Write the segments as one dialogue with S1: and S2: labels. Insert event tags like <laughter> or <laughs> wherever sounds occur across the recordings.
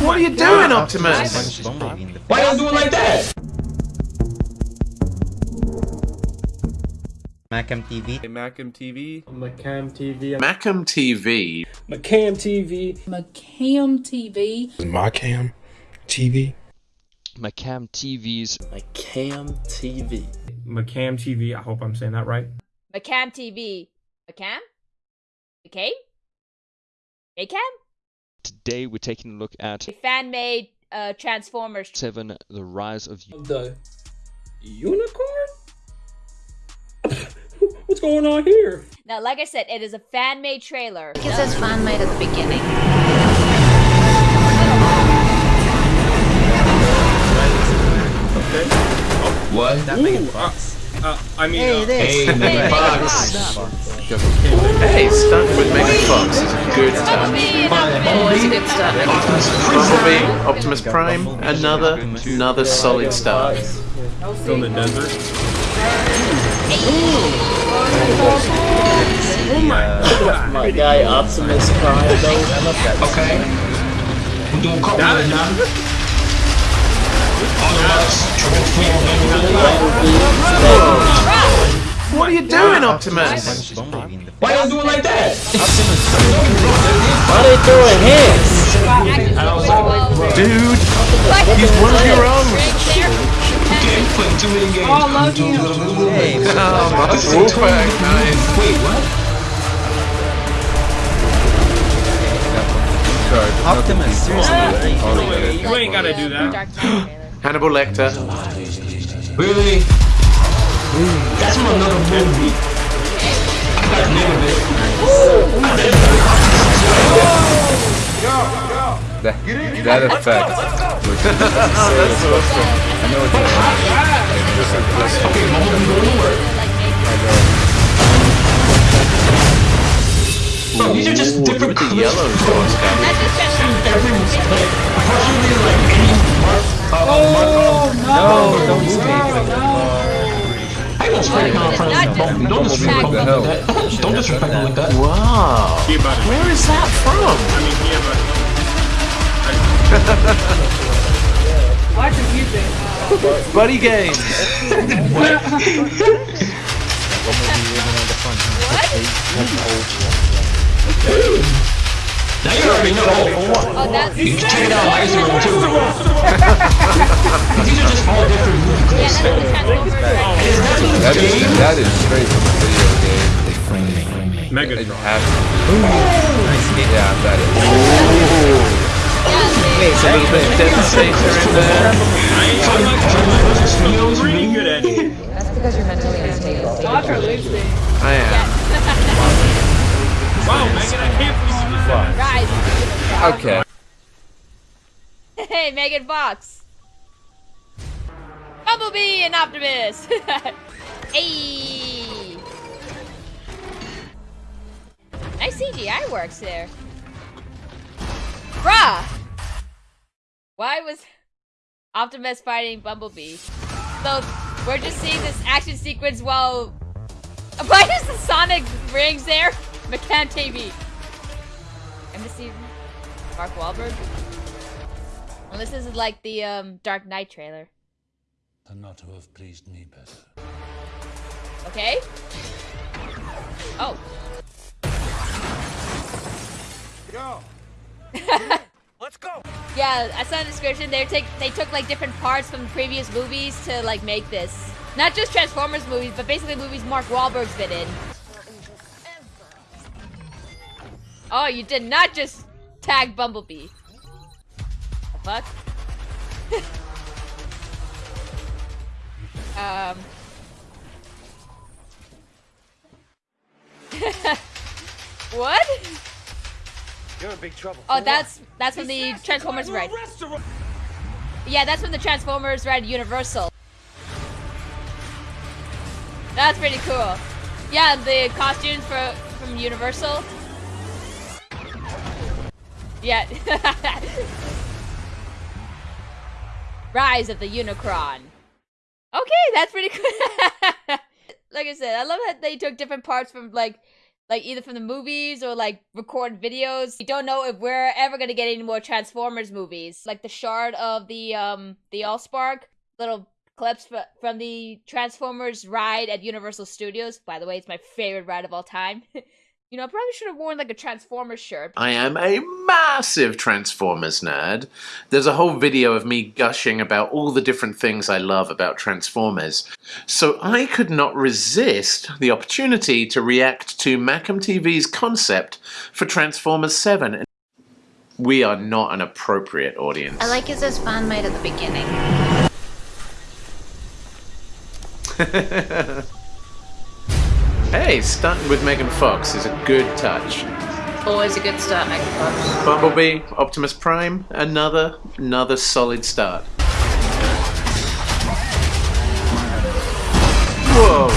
S1: What are you doing, Optimus?
S2: Why are y'all doing like that?
S3: Macam TV.
S4: Macam TV.
S5: Macam TV.
S1: Macam TV.
S5: Macam TV.
S6: Macam TV.
S7: Macam TV.
S8: Macam TV's
S9: Macam TV.
S5: Macam TV. I hope I'm saying that right.
S10: Macam TV. Macam? McCabe? Macam?
S8: Today we're taking a look at
S10: A fan-made uh, Transformers.
S8: 7 The Rise of
S5: The unicorn? <laughs> What's going on here?
S10: Now, like I said, it is a fan-made trailer.
S6: It says fan made at the beginning. Okay.
S2: What?
S5: That Ooh, uh, uh, I mean,
S3: Hey,
S5: uh,
S3: this.
S2: Hey, Megan Fox.
S1: Hey, starting with Megan Fox is a good start.
S10: Bumblebee and
S6: Always a
S10: Optimus.
S6: good start.
S1: Bumblebee, Optimus Prime, another, another solid start.
S5: still in the desert.
S9: Oh My guy Optimus Prime though.
S2: Okay. We're doing couple
S5: That-
S2: right now. All of us transform
S1: What are you doing, Optimus?
S2: Why are y'all doing like that?
S9: Why they throwing hands?
S1: Dude, he's one of your own.
S2: Game playing too many games.
S10: Oh, love you.
S1: Oh, my Wolfpack, nice.
S2: Wait, what?
S3: Optimus, seriously.
S5: You ain't gotta do that.
S10: Dark Knight trailer.
S1: Hannibal Lecter.
S2: Really? That's from another movie. I got the name it.
S7: That, that effect.
S2: Okay, Bumblebee going to work. Bro, these are just different
S1: With the
S2: clips
S1: yellow
S2: from
S1: doors coming.
S10: That's just Transformers.
S2: everyone's clip. Unfortunately, like any mark, uh,
S3: No, don't speak.
S2: I ain't spray on front of Bumblebee. Don't disrespect
S7: What the
S2: him like that. Don't disrespect him like that.
S1: Wow. Where is that from?
S5: I mean, yeah, but
S1: Buddy Games. <laughs> <laughs>
S2: Now you already know.
S10: Oh, that's
S2: You can check it out on Instagram too. <laughs> These are just all different movie
S10: yeah,
S2: clips.
S10: that's the Transformers.
S2: And it's not even
S7: That
S2: a
S7: is
S2: game.
S7: that is straight from a video game. It
S5: Megatron.
S7: has Yeah, that is.
S1: It's a little bit of Devastator in there.
S5: I ain't I like Transformers. It's pretty good at it.
S6: That's because you're mentally unstable.
S1: I am. <laughs>
S5: Wow, Megan, I can't believe you said that.
S10: Rise.
S7: Okay.
S10: Hey, Megan Fox. Bumblebee and Optimus. <laughs> hey. Nice CGI works there. Bruh. Why was Optimus fighting Bumblebee? So we're just seeing this action sequence while. Why is the Sonic rings there? McCann TV. Embassy. Mark Wahlberg. Well, this is like the um, Dark Knight trailer.
S11: than not to have pleased me better.
S10: Okay. Oh. <laughs>
S4: Let's go.
S10: Yeah, I saw in the description they take they took like different parts from previous movies to like make this. Not just Transformers movies, but basically movies Mark Wahlberg's been in. Oh, you did not just tag Bumblebee. The fuck? <laughs> um. <laughs> what?
S4: You're in big trouble.
S10: Oh, that's that's from the Transformers Ride. Yeah, that's when the Transformers Ride Universal. That's pretty cool. Yeah, the costumes for from Universal. Yeah. Rise of the Unicron. Okay, that's pretty cool. <laughs> like I said, I love that they took different parts from like like either from the movies or like record videos. We don't know if we're ever gonna get any more Transformers movies, like the shard of the um the Allspark little clips fr- from the Transformers ride at Universal Studios. By the way, it's my favorite ride of all time. <laughs> you know, I probably should have worn like a Transformers shirt.
S1: I am a massive Transformers nerd. There's a whole video of me gushing about all the different things I love about Transformers. So I could not resist the opportunity to react to Macam TV's concept for Transformers 7. We are not an appropriate audience.
S6: I like it says fan made at the beginning. <laughs>
S1: hey, starting with Megan Fox is a good touch.
S6: Always a good start, Megan Fox.
S1: Bumblebee, Optimus Prime, another, another solid start. Whoa!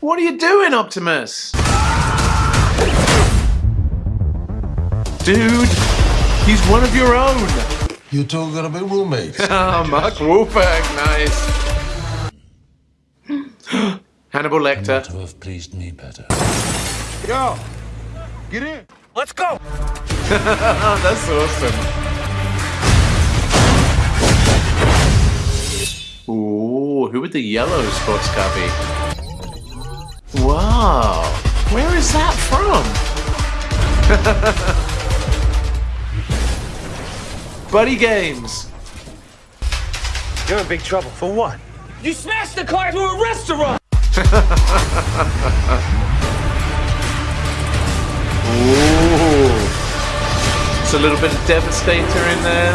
S1: What are you doing, Optimus? Dude, he's one of your own.
S11: You two are gonna be roommates.
S1: oh, <laughs> Mark Wahlberg, nice. <laughs> Hannibal Lecter.
S11: Not to have pleased me better.
S4: Yo, get in. Let's go. <laughs>
S1: That's awesome. Ooh, who would the yellow sports car be? Wow, where is that from? <laughs> Buddy Games.
S4: You're in big trouble. For what? You smashed the car to a restaurant.
S1: Ooh. It's a little bit of Devastator in there.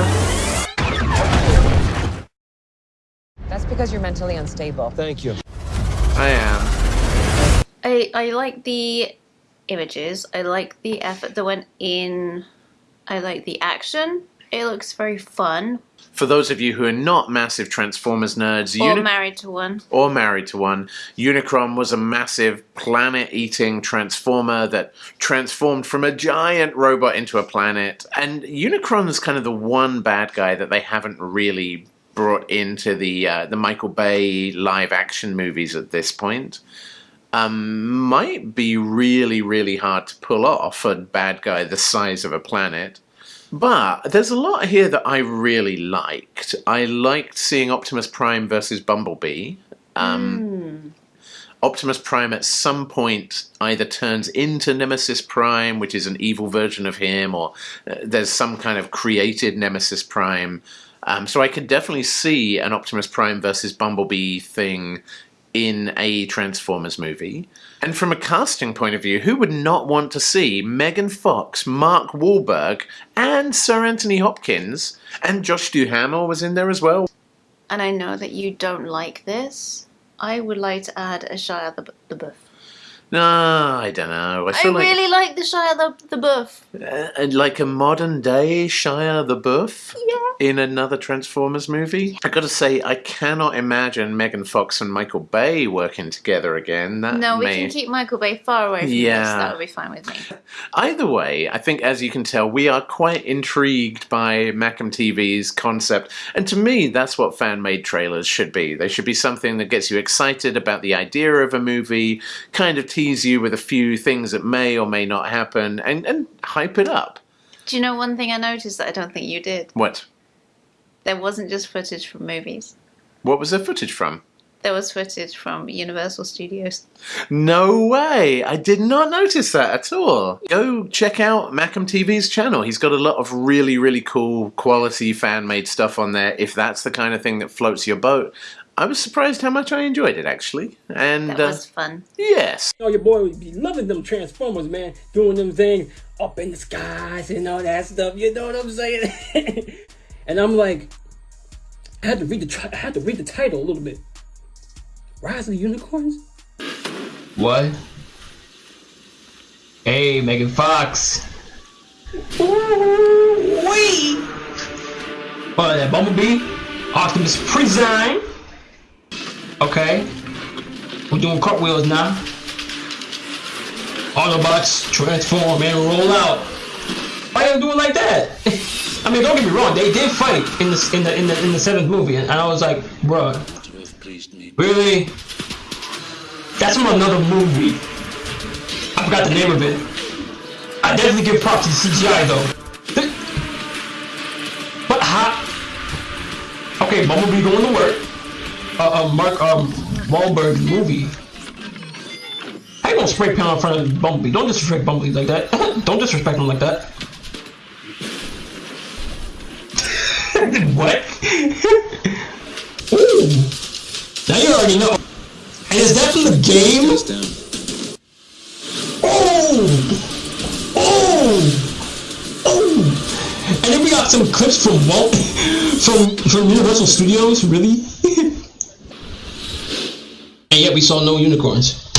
S6: That's because you're mentally unstable.
S4: Thank you.
S1: I am.
S6: I I like the images. I like the effort that went in. I like the action. It looks very fun.
S1: For those of you who are not massive Transformers nerds,
S6: Or
S1: Uni-
S6: married to one.
S1: or married to one, Unicron was a massive planet-eating transformer that transformed from a giant robot into a planet. And Unicron is kind of the one bad guy that they haven't really brought into the uh, the Michael Bay live-action movies at this point. Um, might be really, really hard to pull off a bad guy the size of a planet. But there's a lot here that I really liked. I liked seeing Optimus Prime versus Bumblebee. Um, Optimus Prime at some point either turns into Nemesis Prime, which is an evil version of him, or uh, there's some kind of created Nemesis Prime. Um, so I could definitely see an Optimus Prime versus Bumblebee thing in a Transformers movie. And from a casting point of view, who would not want to see Megan Fox, Mark Wahlberg, and Sir Anthony Hopkins, and Josh Duhamel was in there as well.
S6: And I know that you don't like this. I would like to add a Shia the, the Buff.
S1: No, I don't know. I
S6: I,
S1: feel like
S6: really like the Shia the, the Buff.
S1: uh, like a modern day Shia LaBeouf
S6: Yeah.
S1: in another Transformers movie. I gotta say, I cannot imagine Megan Fox and Michael Bay working together again. That
S6: No, we
S1: may...
S6: can keep Michael Bay far away from
S1: Yeah.
S6: this. That would be fine with me. <laughs>
S1: Either way, I think as you can tell, we are quite intrigued by Macam TV's concept. And to me, that's what fan made trailers should be. They should be something that gets you excited about the idea of a movie, kind of tease you with a few things that may or may not happen, and, and hype it up.
S6: Do you know one thing I noticed that I don't think you did?
S1: What?
S6: There wasn't just footage from movies.
S1: What was the footage from?
S6: There was footage from Universal Studios.
S1: No way! I did not notice that at all. Go check out Macam TV's channel. He's got a lot of really, really cool quality fan made stuff on there. If that's the kind of thing that floats your boat, I was surprised how much I enjoyed it actually. And
S6: That
S1: uh,
S6: was fun.
S1: yes,
S5: Oh, your boy would be loving them Transformers, man. Doing them things up in the skies and all that stuff. You know what I'm saying? <laughs> and I'm like, I had to read the I had to read the title a little bit. Rise of the Unicorns.
S2: What? Hey, Megan Fox. Wee. What? That Bumblebee, Optimus Prime. Okay. We're doing cartwheels now. Autobots transform and roll out. Why you do like that? <laughs> I mean, don't get me wrong. They did fight in the in the in the in the seventh movie, and I was like, bruh, really? That's from another movie. I forgot the name of it. I definitely give props to the CGI though. But how? Okay, Bumblebee going to work. Uh, uh Mark um Wahlberg movie. You gonna spray paint in front of Bumblebee? Don't disrespect Bumblebee like that. <laughs> Don't disrespect him like that. <laughs> what? <laughs> Ooh. Now you already know. And is that from the game? Oh! Oh! Oh! And then we got some clips from Walt, from from Universal Studios, really? And yet we saw no unicorns.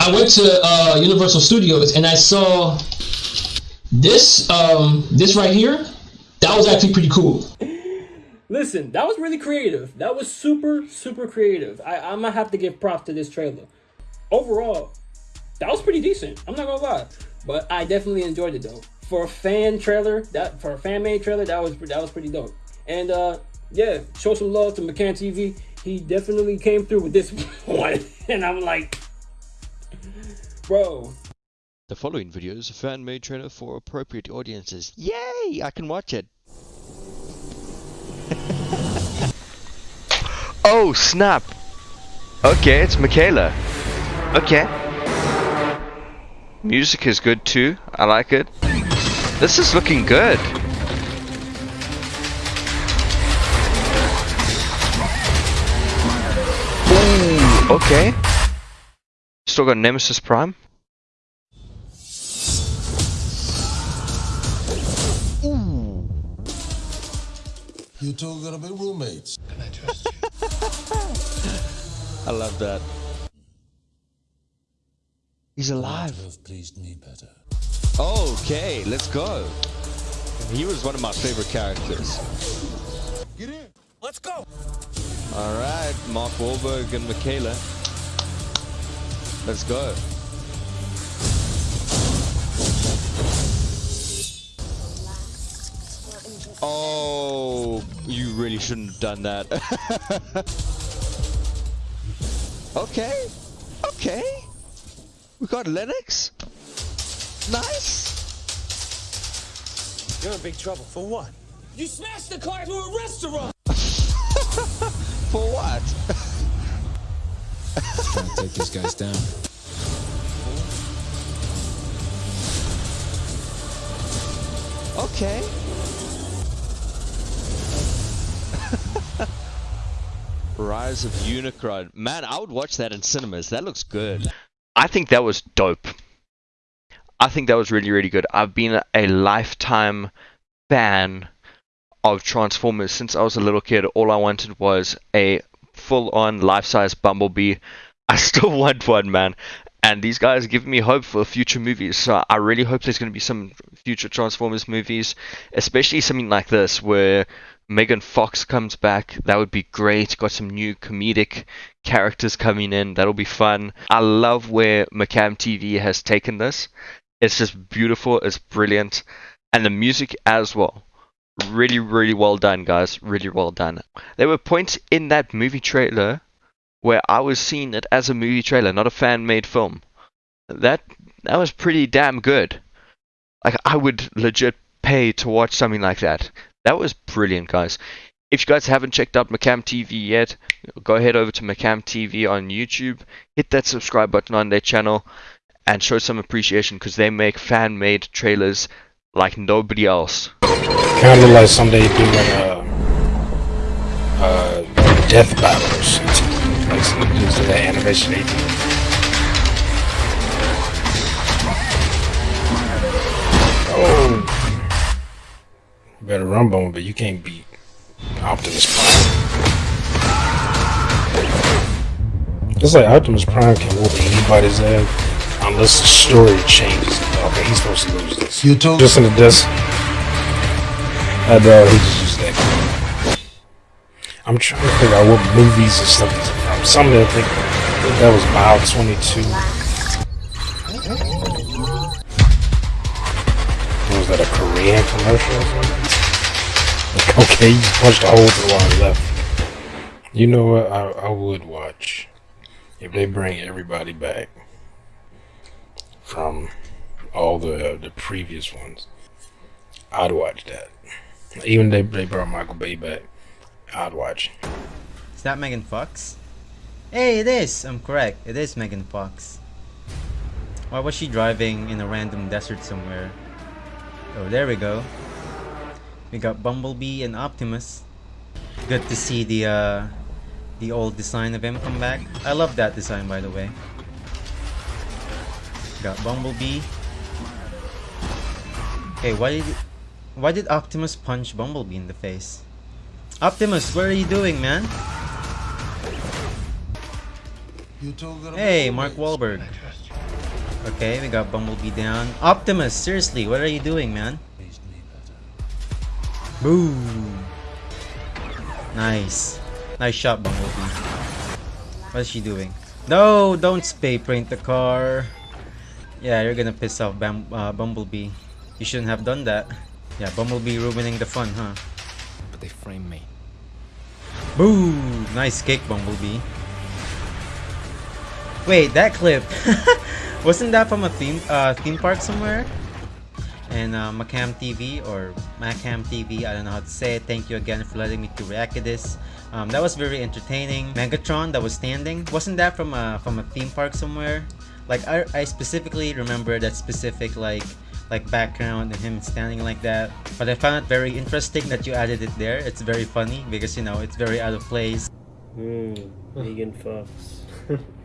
S2: I went to uh, Universal Studios and I saw this um this right here. That was actually pretty cool.
S5: Listen, that was really creative. That was super, super creative. I, I'm gonna have to give props to this trailer. Overall, that was pretty decent. I'm not gonna lie, but I definitely enjoyed it though. For a fan trailer, that for a fan made trailer, that was that was pretty dope. And uh, yeah, show some love to McCann TV. He definitely came through with this <laughs> one, and I'm like, bro.
S8: The following video is a fan-made trailer for appropriate audiences. Yay! I can watch it. <laughs>
S12: Oh, snap! Okay, it's Mikaela. Okay. Music is good too. I like it. This is looking good. Okay. Still got Nemesis Prime.
S11: You two are gonna be roommates. Can I trust you? <laughs>
S8: I love that. He's alive.
S11: have pleased me better.
S8: Okay, let's go. He was one of my favorite characters.
S4: Get in. Let's go.
S8: All right, Mark Wahlberg and Mikaela. Let's go. Oh, you really shouldn't have done that. <laughs> okay, okay. We got Lennox. Nice.
S4: You're in big trouble. For what? You smashed the car to a restaurant. <laughs>
S8: For what? <laughs>
S7: Trying to take these guys down.
S8: Okay. Rise of Unicron. Man, I would watch that in cinemas. That looks good.
S12: I think that was dope. I think that was really, really good. I've been a lifetime fan of Transformers since I was a little kid. All I wanted was a full-on life-size Bumblebee. I still <laughs> want one, man. And these guys give me hope for future movies. So I really hope there's going to be some future Transformers movies, especially something like this where Megan Fox comes back. That would be great. Got some new comedic characters coming in. That'll be fun. I love where McCam TV has taken this. It's just beautiful. It's brilliant. And the music as well. Really, really well done, guys. Really well done. There were points in that movie trailer where I was seeing it as a movie trailer, not a fan-made film. That that was pretty damn good. Like I would legit pay to watch something like that. That was brilliant, guys. If you guys haven't checked out Macam TV yet, go ahead over to Macam TV on YouTube, hit that subscribe button on their channel, and show some appreciation because they make fan-made trailers like nobody else.
S13: Kind of like someday doing uh, uh, death battles, like some dudes in that animation they do. Oh, you better run, Bone, but you can't beat Optimus Prime. It's like Optimus Prime can whoop anybody's ass unless the story changes. Okay, he's supposed to lose this.
S11: You told
S13: Just in the desk. I know he just used that. I'm trying to figure out what movies and stuff is from. Some of them I think, that was Mile 22. Was that, a Korean commercial or something? Like, okay, you punched a hole to the one left. You know what? I, I would watch if they bring everybody back from all the the previous ones, I'd watch that. Even they they brought Michael Bay back, I'd watch.
S3: Is that Megan Fox? Hey, it is! I'm correct. It is Megan Fox. Why was she driving in a random desert somewhere? Oh, there we go. We got Bumblebee and Optimus. Good to see the uh, the old design of him come back. I love that design, by the way. Got Bumblebee. Hey, why did why did Optimus punch Bumblebee in the face? Optimus, what are you doing, man? Hey, Mark Wahlberg. Okay, we got Bumblebee down. Optimus, seriously, what are you doing, man? Boom. Nice. Nice shot, Bumblebee. What is she doing? No, don't spray paint the car. Yeah, you're gonna piss off Bam uh, Bumblebee. You shouldn't have done that. Yeah, Bumblebee ruining the fun, huh?
S7: But they frame me.
S3: Boo! Nice kick, Bumblebee. Wait, that clip. <laughs> Wasn't that from a theme uh, theme park somewhere? And uh, Macam TV or Macam TV, I don't know how to say it. Thank you again for letting me to react to this. Um, that was very entertaining. Megatron that was standing. Wasn't that from a from a theme park somewhere? Like I, I specifically remember that specific like like background and him standing like that. But I found it very interesting that you added it there. It's very funny because you know it's very out of place.
S5: Hmm, Megan Fox. <laughs>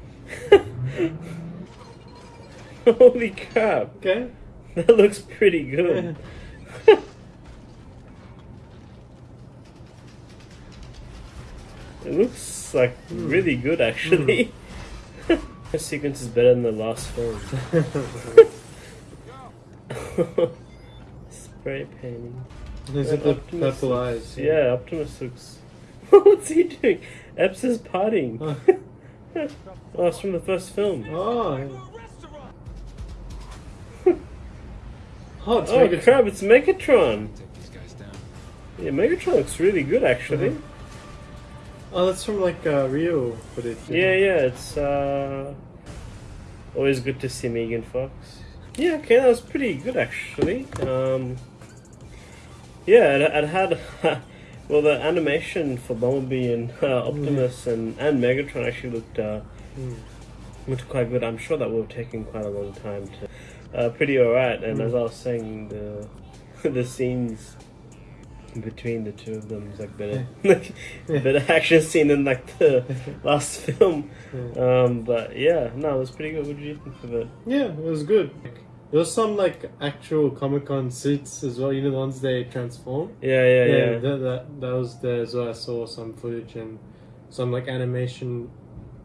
S5: <laughs> Holy crap.
S2: Okay.
S5: That looks pretty good. <laughs> it looks like really good actually. Hmm. <laughs> this sequence is better than the last film. Spray painting.
S2: Is it the
S5: Optimus
S2: purple eyes?
S5: Yeah, Optimus looks. What's he doing? Epps is partying. oh, it's from the first film.
S2: Oh. <laughs> Oh, it's
S5: oh
S2: Megatron.
S5: crap! It's Megatron. Yeah, Megatron looks really good actually.
S2: Oh, that's from like uh, Rio footage.
S5: Yeah, yeah, it's uh, always good to see Megan Fox. Yeah, okay, that was pretty good actually. Um, yeah, it, it had <laughs> well the animation for Bumblebee and uh, Optimus and, and Megatron actually looked uh,
S2: Mm.
S5: looked quite good. I'm sure that would have taken quite a long time to. Uh, pretty alright, and as I was saying, the <laughs> the scenes between the two of them is like better, <laughs> like better action scene than like the <laughs> last film. Um, but yeah, no, it was pretty good. What did you think of it?
S2: Yeah, it was good. There was some like actual Comic Con suits as well. You know the ones they transform.
S5: Yeah, yeah, yeah.
S2: That, that that was there as well. I saw some footage and some like animation,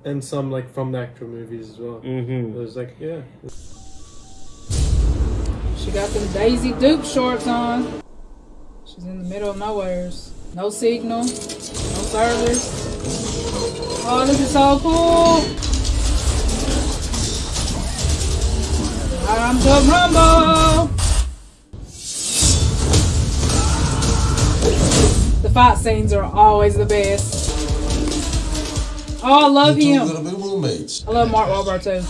S2: and some like from the actual movies as well.
S5: Mhm.
S2: It was like yeah.
S14: She got them Daisy Duke shorts on. She's in the middle of nowheres. No signal, no service. Oh, this is so cool. I'm the Rumble. The fight scenes are always the best. Oh, I love him.
S11: gonna be roommates.
S14: I love Mark Wahlberg too.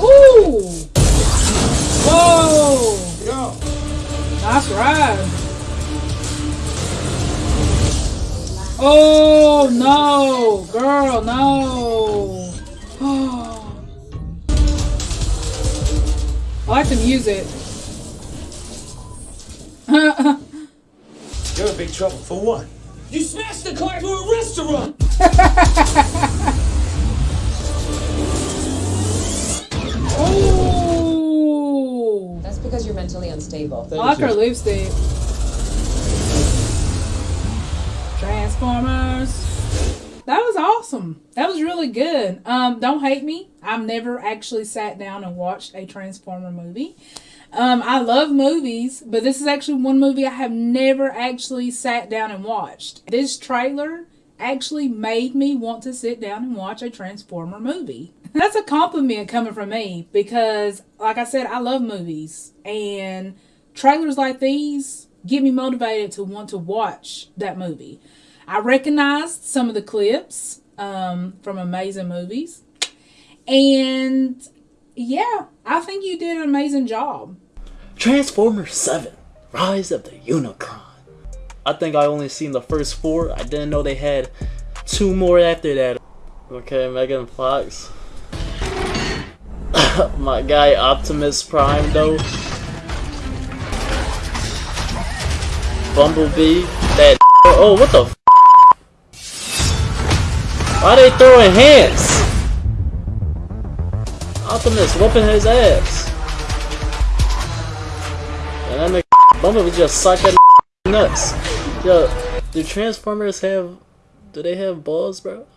S14: Woo! Whoa! Nice ride. Oh no, girl, no. Oh, I like use it. <laughs>
S4: You're in big trouble. For what? You smashed the car to a restaurant!
S14: Ooh. <laughs>
S15: That's because you're mentally unstable.
S14: I like her lipstick. Transformers. That was awesome. That was really good. Um, don't hate me. I've never actually sat down and watched a Transformer movie. Um, I love movies, but this is actually one movie I have never actually sat down and watched. This trailer actually made me want to sit down and watch a Transformer movie. That's a compliment coming from me because, like I said, I love movies and trailers like these get me motivated to want to watch that movie. I recognized some of the clips um, from amazing movies, and Yeah, I think you did an amazing job.
S9: Transformers 7 Rise of the Unicron. I think I only seen the first four. I didn't know they had two more after that. Okay, Megan Fox. <laughs> My guy Optimus Prime though. Bumblebee. That <laughs> oh what the Why they throwing hands? Optimus whooping his ass. And then the <laughs> Bumblebee just sucking <laughs> nuts. Yo, do Transformers have do they have balls, bro?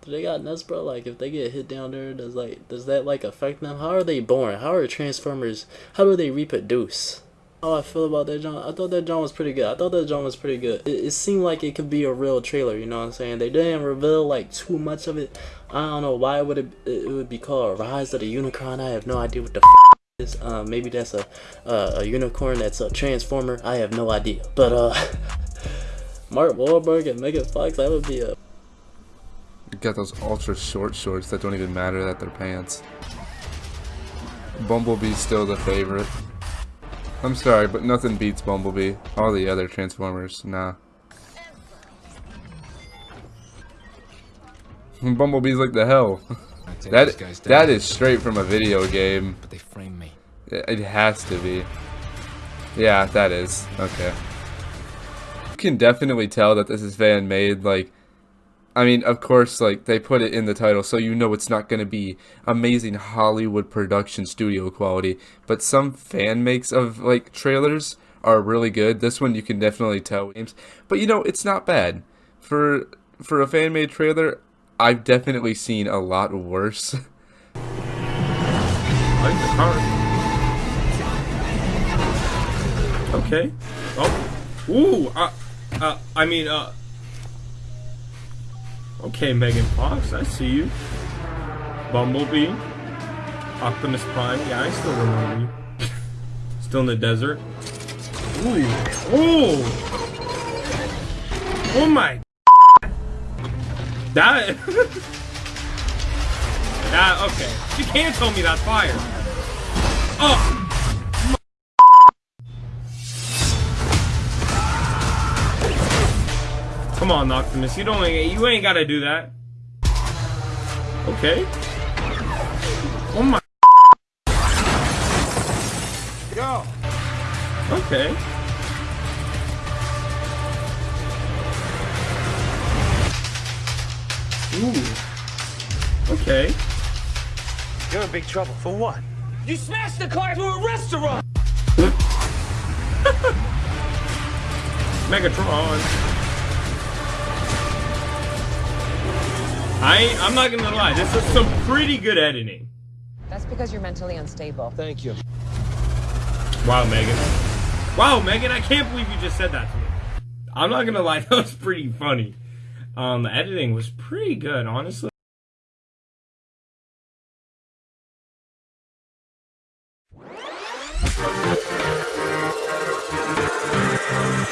S9: Do they got nuts, bro? Like, if they get hit down there, does like does that like affect them? How are they born? How are Transformers? How do they reproduce? How I feel about that John? I thought that John was pretty good. I thought that John was pretty good. It, it seemed like it could be a real trailer. You know what I'm saying? They didn't reveal like too much of it. I don't know why would it it would be called Rise of the Unicorn. I have no idea what the. F is. Uh, maybe that's a uh, a unicorn. That's a transformer. I have no idea. But uh, <laughs> Mark Wahlberg and Megan Fox. That would be a
S16: You got those ultra short shorts that don't even matter that they're pants. Bumblebee's still the favorite. I'm sorry, but nothing beats Bumblebee. All the other Transformers, nah. Bumblebee's like the hell. <laughs> That
S7: these guys down.
S16: that is straight from a video game.
S7: But they frame me.
S16: It it has to be. Yeah, that is. Okay. You can definitely tell that this is fan made, like I mean, of course, like they put it in the title, so you know it's not going to be amazing Hollywood production studio quality. But some fan makes of like trailers are really good. This one you can definitely tell games, but you know it's not bad for for a fan made trailer. I've definitely seen a lot worse. <laughs>
S17: Like the car. Okay. Oh. Ooh. Uh. Uh. I mean. Uh. Okay, Megan Fox. I see you. Bumblebee. Optimus Prime. Yeah, I still remember you. <laughs> still in the desert. Ooh. Oh. Oh my. <laughs> That. <laughs> that. Okay. You can't tell me that's fire. Oh. Come on, Optimus. You don't. You ain't gotta do that. Okay. Oh my.
S4: Yo.
S17: Okay. Ooh. Okay.
S4: You're in big trouble. For what? You smashed the car to a restaurant! <laughs>
S17: Megatron. I I'm not gonna lie. This is some pretty good editing.
S15: That's because you're mentally unstable.
S17: Thank you. Wow, Megan. Wow, Megan, I can't believe you just said that to me. I'm not gonna lie, <laughs> that was pretty funny. Um, the editing was pretty good, honestly. Oh.